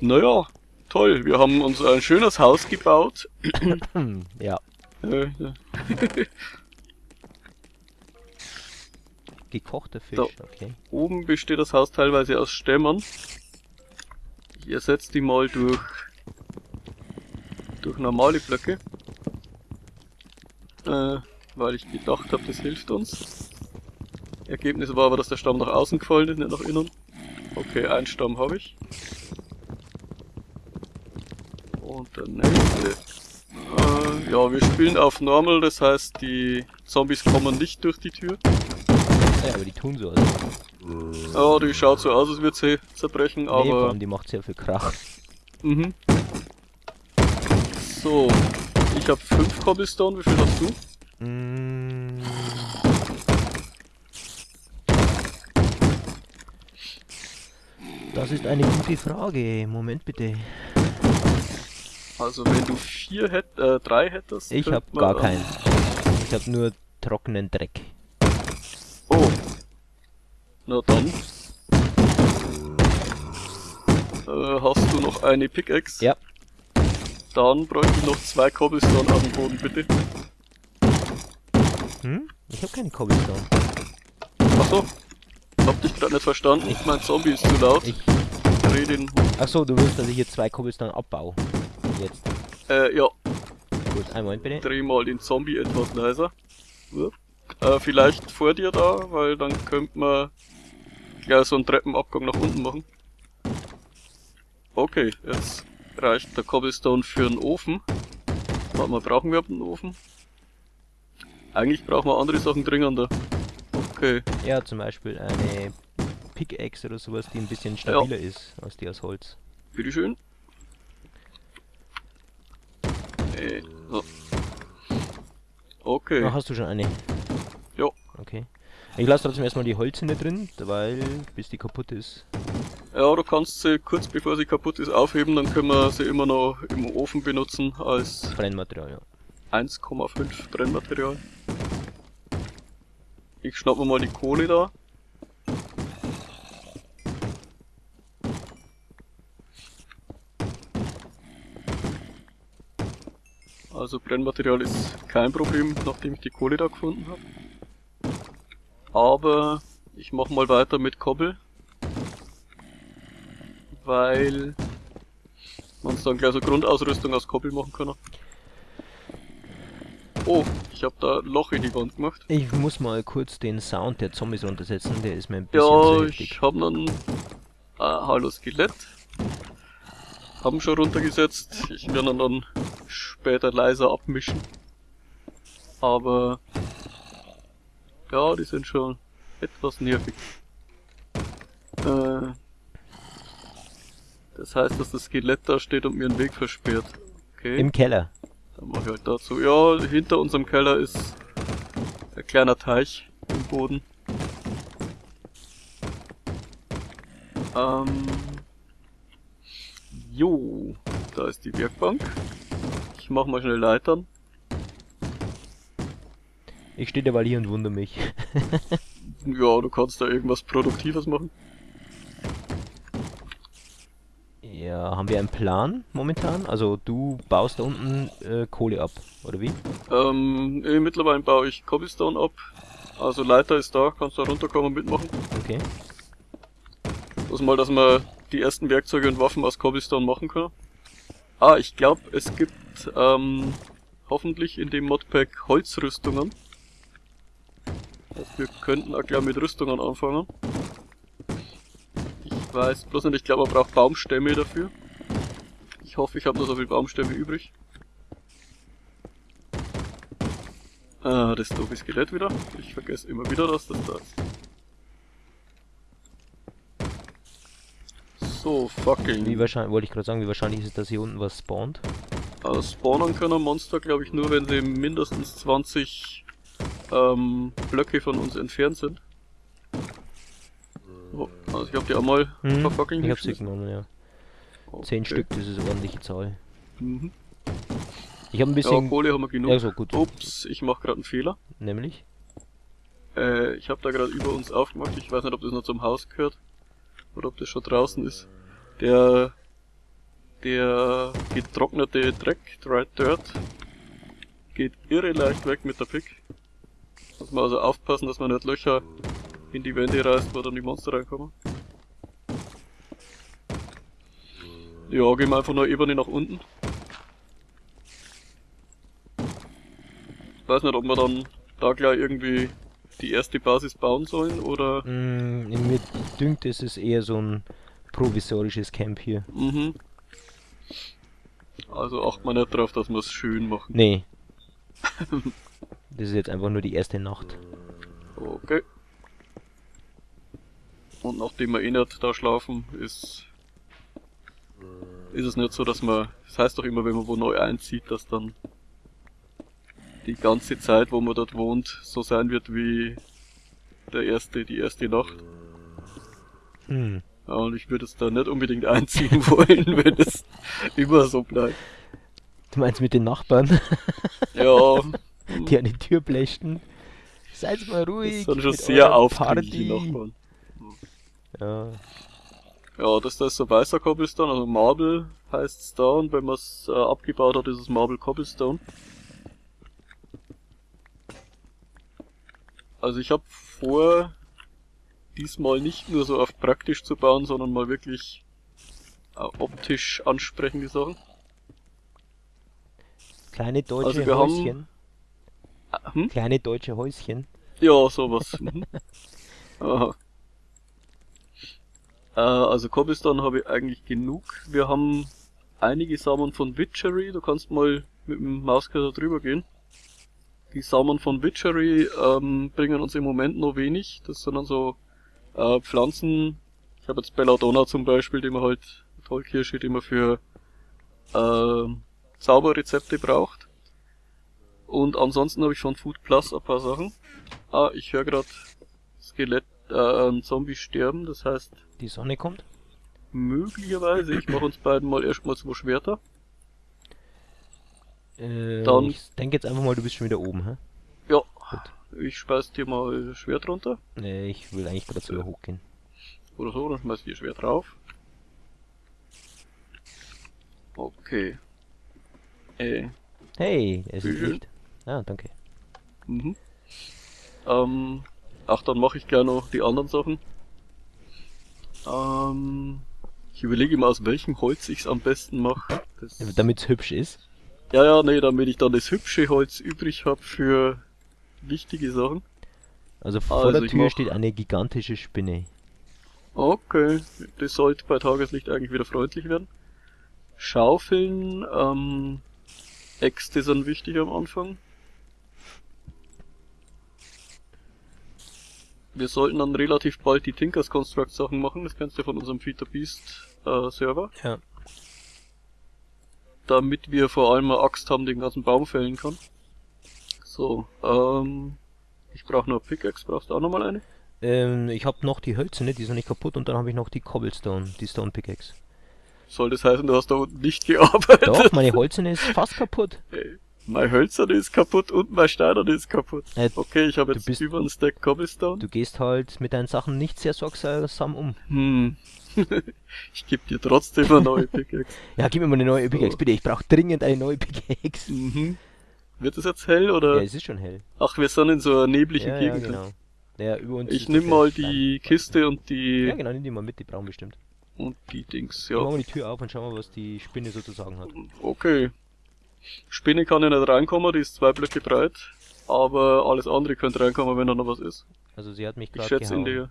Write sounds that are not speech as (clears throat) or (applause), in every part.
Naja, toll. Wir haben uns ein schönes Haus gebaut. (clears throat) Ja. (laughs) Ja. Gekochter Fisch, Da. okay. Oben besteht das Haus teilweise aus Stämmern. Ich ersetze die mal durch, durch normale Blöcke. Äh, weil ich gedacht habe, das hilft uns. Ergebnis war aber, dass der Stamm nach außen gefallen ist, nicht nach innen. Okay, einen Stamm habe ich. Und der nächste. Äh, ja, wir spielen auf Normal, das heißt, die Zombies kommen nicht durch die Tür. Ja, aber die tun so. Also. Ja, die schaut so aus, als würde sie zerbrechen, nee, aber... allem die macht sehr viel Krach. Mhm. So, ich habe 5 Cobblestone, wie viel hast du? Mm. Das ist eine gute Frage. Moment bitte. Also wenn du 4 hätt, äh, 3 hättest... Ich hab gar keinen. (laughs) Ich hab nur trockenen Dreck. Oh. Na dann. Äh, hast du noch eine Pickaxe? Ja. Dann bräuchte ich noch zwei Cobblestone auf dem Boden, bitte. Hm? Ich hab keine Cobblestone. Achso. Hab dich gerade nicht verstanden. Mein Zombie ist zu laut. Ich. dreh den... Achso, du willst, dass ich hier zwei Cobblestone abbau. Jetzt. Äh, ja. Gut, einen Moment bitte. dreh mal den Zombie etwas leiser. Äh, vielleicht vor dir da, weil dann könnte man gleich so einen Treppenabgang nach unten machen. Okay, jetzt reicht der Cobblestone für einen Ofen. Warte mal, brauchen wir einen Ofen? Eigentlich brauchen wir andere Sachen dringender. Okay, Ja, zum Beispiel eine Pickaxe oder sowas, die ein bisschen stabiler ist als die aus Holz. bitteschön. So. Okay, Ah, hast du schon eine? Jo. Okay. Ich lasse trotzdem erstmal die Holzhände drin, weil bis die kaputt ist. Ja, du kannst sie kurz bevor sie kaputt ist aufheben, dann können wir sie immer noch im Ofen benutzen als Brennmaterial, ja. 1,5 Brennmaterial. Ich schnapp mir mal die Kohle da. Also Brennmaterial ist kein Problem, nachdem ich die Kohle da gefunden habe. Aber ich mach mal weiter mit Kobbel. Weil man dann gleich so Grundausrüstung aus Kobbel machen kann. Oh, ich habe da Loch in die Wand gemacht. Ich muss mal kurz den Sound der Zombies runtersetzen, der ist mir ein bisschen Ja, ich habe einen äh, Hallo Skelett. Haben schon runtergesetzt. Ich werde ihn dann später leiser abmischen. Aber ja, die sind schon etwas nervig. Äh, das heißt, dass das Skelett da steht und mir einen Weg versperrt. Okay. Im Keller. Dann mach ich halt dazu. Ja, hinter unserem Keller ist ein kleiner Teich im Boden. Ähm. Jo, da ist die Werkbank. Ich mach mal schnell Leitern. Ich stehe derweil hier und wundere mich. (laughs) Ja, du kannst da irgendwas Produktives machen. ja, haben wir einen Plan momentan? Also du baust da unten äh, Kohle ab, oder wie? Ähm, mittlerweile baue ich Cobblestone ab. Also Leiter ist da, kannst da runterkommen und mitmachen. Okay. Bloß mal, dass man die ersten Werkzeuge und Waffen aus Cobblestone machen kann. Ah, ich glaube, es gibt ähm, hoffentlich in dem Modpack Holzrüstungen. Heißt, wir könnten auch gleich mit Rüstungen anfangen. Ich weiß bloß nicht, ich glaube, man braucht Baumstämme dafür. Ich hoffe, ich habe noch so viel Baumstämme übrig. Ah, das doofe Skelett wieder. Ich vergesse immer wieder, dass das da ist. So, fucking. Wie wahrscheinlich, wollte ich gerade sagen, wie wahrscheinlich ist es, dass hier unten was spawnt? Also spawnen können Monster, glaube ich, nur wenn sie mindestens 20 ähm, Blöcke von uns entfernt sind. Oh, also ich habe die auch mal Hm, verfucking ich hier geschmissen. genommen, ja. Okay. Zehn Stück, das ist eine ordentliche Zahl. Mhm. Ich habe ein Ja, bisschen... Kohle haben wir genug. Ja, so gut. Ups, ich mache gerade einen Fehler. Nämlich? Äh, ich habe da gerade über uns aufgemacht. Ich weiß nicht, ob das noch zum Haus gehört. Oder ob das schon draußen ist. Der Der getrocknete Dreck, Dried Dirt, geht irre leicht weg mit der Pick. Muss man also aufpassen, dass man nicht Löcher in die Wände reißt, wo dann die Monster reinkommen. Ja, gehen wir einfach nur Ebene nach unten. weiß nicht, ob wir dann da gleich irgendwie die erste Basis bauen sollen oder. Mm, mir dünkt, es ist eher so ein provisorisches Camp hier. Mhm. Also acht man nicht drauf, dass wir es schön machen. Nee. (laughs) das ist jetzt einfach nur die erste Nacht. Okay. Und nachdem wir eh nicht da schlafen, ist ist es nicht so, dass man, das heißt doch immer, wenn man wo neu einzieht, dass dann die ganze Zeit, wo man dort wohnt, so sein wird wie der erste, die erste Nacht. Hm. Und ich würde es da nicht unbedingt einziehen (laughs) wollen, wenn es immer so bleibt. Du meinst mit den Nachbarn? (laughs) Ja. (laughs) die an die Tür blächten. Seid mal ruhig. Das sind schon sehr aufdringliche Nachbarn. Ja. Ja, das da ist so weißer Cobblestone, also Marble heißt es da und wenn man es äh, abgebaut hat, ist es Marble Cobblestone. Also ich habe vor, diesmal nicht nur so auf praktisch zu bauen, sondern mal wirklich äh, optisch ansprechende Sachen. Kleine deutsche Also wir haben- Häuschen. Ah, Hm? Kleine deutsche Häuschen. Ja, sowas. Mhm. (laughs) Aha. Äh, also Cobblestone habe ich eigentlich genug. Wir haben einige Samen von Witchery. Du kannst mal mit dem Mauskörper drüber gehen. Die Samen von Witchery ähm, bringen uns im Moment noch wenig. Das sind dann so äh, Pflanzen. Ich habe jetzt Belladonna zum Beispiel, die man halt, Tollkirsche, die man für äh, Zauberrezepte braucht. Und ansonsten habe ich von Food Plus ein paar Sachen. Ah, ich höre gerade Skelett, äh, ein Zombie sterben, das heißt, Die Sonne kommt. möglicherweise, ich mache uns beiden mal erstmal zwei Schwerter. Äh, Dann- ich denke jetzt einfach mal, du bist schon wieder oben, hä? Ja, ich schmeiß dir mal Schwert runter. Nee, ich will eigentlich gerade sogar hochgehen. Oder so, dann schmeiß ich dir Schwert drauf. Okay. Äh, Hey, es ist. Licht. Ah, danke. mhm. Ähm, ach, dann mache ich gleich noch die anderen Sachen. Ähm, ich überlege mal, aus welchem Holz ich es am besten mache. Das- Damit es hübsch ist. Ja, ja, nee, damit ich dann das hübsche Holz übrig habe für wichtige Sachen. Also vor Also der Tür mach- steht eine gigantische Spinne. Okay, das sollte bei Tageslicht eigentlich wieder freundlich werden. Schaufeln, ähm, Äxte sind wichtig am Anfang. Wir sollten dann relativ bald die Tinkers Construct Sachen machen, das kennst du von unserem Feed the Beast äh, Server. Ja. Damit wir vor allem eine Axt haben, die den ganzen Baum fällen kann. So, ähm, ich brauche nur Pickaxe, brauchst du auch nochmal eine? Ähm, ich habe noch die Hölzerne, die ist noch nicht kaputt und dann habe ich noch die Cobblestone, die Stone Pickaxe. Soll das heißen, du hast da unten nicht gearbeitet? Doch, meine Holzerne ist fast kaputt. (laughs) Ey, Mein Hölzerne ist kaputt und mein Steinerne ist kaputt. Äh, Okay, ich habe jetzt bist- über einen Stack Cobblestone. Du gehst halt mit deinen Sachen nicht sehr sorgsam um. Hm. (laughs) ich gebe dir trotzdem eine neue (laughs) Pickaxe. Ja, gib mir mal eine neue So. Pickaxe, bitte. Ich brauche dringend eine neue Pickaxe. Mhm. Wird es jetzt hell Ja, oder? es ist schon hell. Ach, wir sind in so einer neblichen Ja, ja, Gegend. genau. Ja, über uns Ich nehme mal Stein. die Kiste und die Ja, genau, nimm die mal mit, die brauchen bestimmt. und die Dings, Ja. Machen ja. wir die Tür auf und schauen wir, was die Spinne sozusagen hat. Okay. Spinne kann ja nicht reinkommen, die ist zwei Blöcke breit. Aber alles andere könnte reinkommen, wenn da noch was ist. Also sie hat mich Ich gerade schätze in der.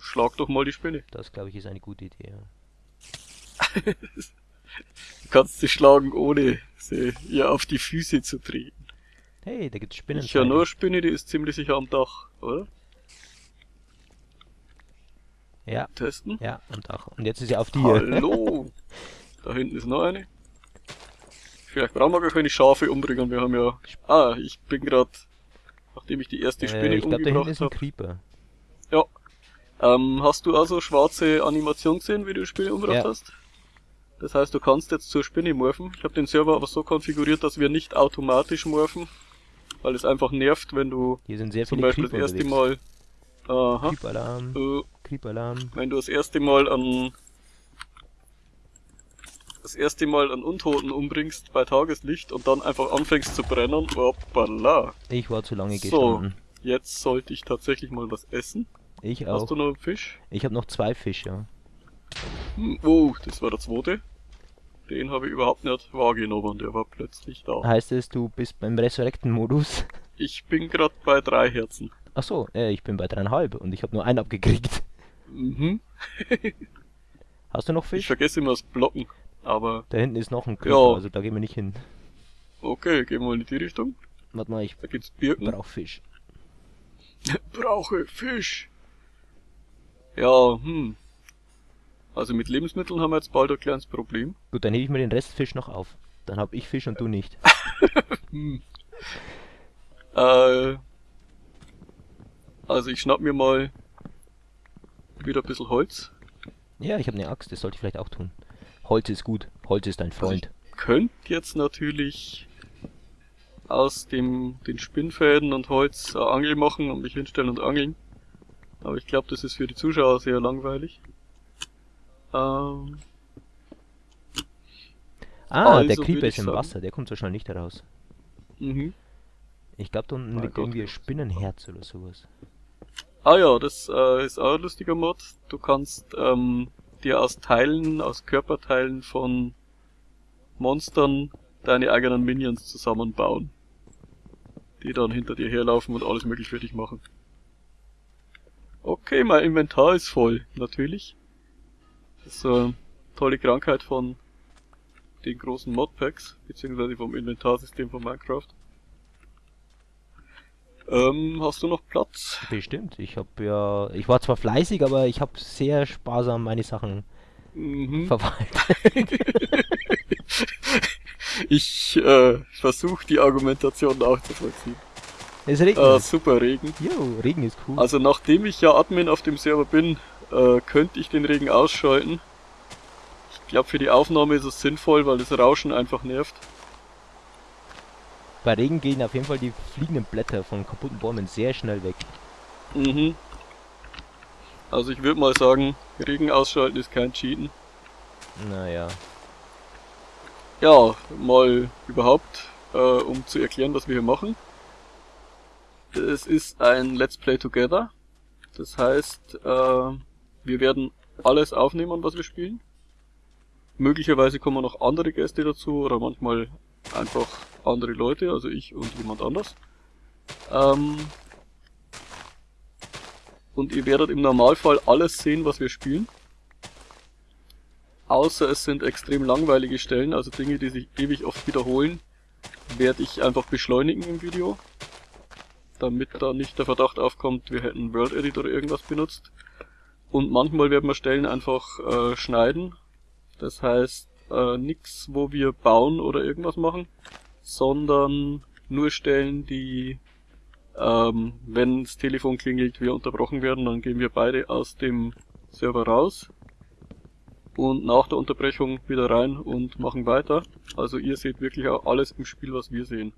Schlag doch mal die Spinne. Das, glaube ich, ist eine gute Idee, ja. (laughs) Du kannst sie schlagen, ohne sie ihr auf die Füße zu treten. Hey, da gibt's Spinnen. Ich höre nur eine Spinne, die ist ziemlich sicher am Dach, oder? Ja, Testen. ja, am Dach. Und jetzt ist sie auf dir. Hallo! (laughs) da hinten ist noch eine. Vielleicht brauchen wir gar keine Schafe umbringen, wir haben ja... Ah, ich bin gerade, nachdem ich die erste Spinne äh, ich hinten umgebracht ist ein habe. Creeper. Ja. Ähm, hast du also schwarze Animation gesehen, wie du die Spinne umgebracht Ja. hast? Das heißt, du kannst jetzt zur Spinne morphen. Ich habe den Server aber so konfiguriert, dass wir nicht automatisch morphen, weil es einfach nervt, wenn du Hier sind sehr zum viele Beispiel das Creeper erste. Mal... Aha. Creeper-Alarm, Äh, Creeper-Alarm. wenn du das erste Mal an das erste Mal einen Untoten umbringst bei Tageslicht und dann einfach anfängst zu brennen, hoppala. Ich war zu lange So. gestanden. Jetzt sollte ich tatsächlich mal was essen. Ich Hast auch. du noch einen Fisch? Ich habe noch zwei Fische. Hm, oh, das war der zweite. Den habe ich überhaupt nicht wahrgenommen, der war plötzlich da. Heißt es, du bist beim Resurrecten-Modus? (laughs) Ich bin gerade bei drei Herzen. Ach so, äh, ich bin bei dreieinhalb und ich habe nur einen abgekriegt. Mhm. (laughs) Hast du noch Ich Fisch? vergesse immer das Blocken. Aber Da hinten ist noch ein Creeper, Ja. also da gehen wir nicht hin. okay, gehen wir mal in die Richtung. Warte mal, ich Da gibt's Birken. brauch Fisch. (laughs) Brauche Fisch. Ja, hm. Also mit Lebensmitteln haben wir jetzt bald ein kleines Problem. Gut, dann hebe ich mir den Rest Fisch noch auf. Dann hab ich Fisch und du nicht. Hm. (laughs) Äh, also ich schnapp mir mal wieder ein bisschen Holz. Ja, ich habe eine Axt, das sollte ich vielleicht auch tun. Holz ist gut. Holz ist dein Freund. Könnt jetzt natürlich aus dem den Spinnfäden und Holz eine Angel machen und mich hinstellen und angeln. Aber ich glaube, das ist für die Zuschauer sehr langweilig. Ähm, Ah, der also Creeper würd ist im sagen- Wasser, der kommt so schnell nicht heraus. mhm. Ich glaube, da unten Mein liegt Gott, irgendwie ein Spinnenherz oder sowas. Ah ja, das äh, ist auch ein lustiger Mod. Du kannst ähm, dir aus Teilen, aus Körperteilen von Monstern deine eigenen Minions zusammenbauen. Die dann hinter dir herlaufen und alles möglich für dich machen. Okay, mein Inventar ist voll, natürlich. Das ist so eine tolle Krankheit von den großen Modpacks, beziehungsweise vom Inventarsystem von Minecraft. Ähm, hast du noch Platz? Bestimmt. Ich habe ja, ich war zwar fleißig, aber ich habe sehr sparsam meine Sachen Mhm. verwaltet. (laughs) Ich äh, versuche die Argumentation nachzuvollziehen. Es regnet. Äh, super Regen. Jo, Regen ist cool. Also nachdem ich ja Admin auf dem Server bin, äh, könnte ich den Regen ausschalten. Ich glaube für die Aufnahme ist es sinnvoll, weil das Rauschen einfach nervt. Bei Regen gehen auf jeden Fall die fliegenden Blätter von kaputten Bäumen sehr schnell weg. Mhm. Also ich würde mal sagen, Regen ausschalten ist kein Cheaten. Naja. Ja, mal überhaupt, äh, um zu erklären, was wir hier machen. Es ist ein Let's Play Together. Das heißt, äh, wir werden alles aufnehmen, was wir spielen. Möglicherweise kommen noch andere Gäste dazu oder manchmal einfach andere Leute, also ich und jemand anders. Ähm, und ihr werdet im Normalfall alles sehen, was wir spielen. Außer es sind extrem langweilige Stellen, also Dinge, die sich ewig oft wiederholen, werde ich einfach beschleunigen im Video. Damit da nicht der Verdacht aufkommt, wir hätten World Edit oder irgendwas benutzt. Und manchmal werden wir Stellen einfach äh, schneiden. Das heißt, äh, nix, wo wir bauen oder irgendwas machen, sondern nur Stellen, die, ähm, wenn das Telefon klingelt, wir unterbrochen werden, dann gehen wir beide aus dem Server raus und nach der Unterbrechung wieder rein und machen weiter. Also ihr seht wirklich auch alles im Spiel, was wir sehen.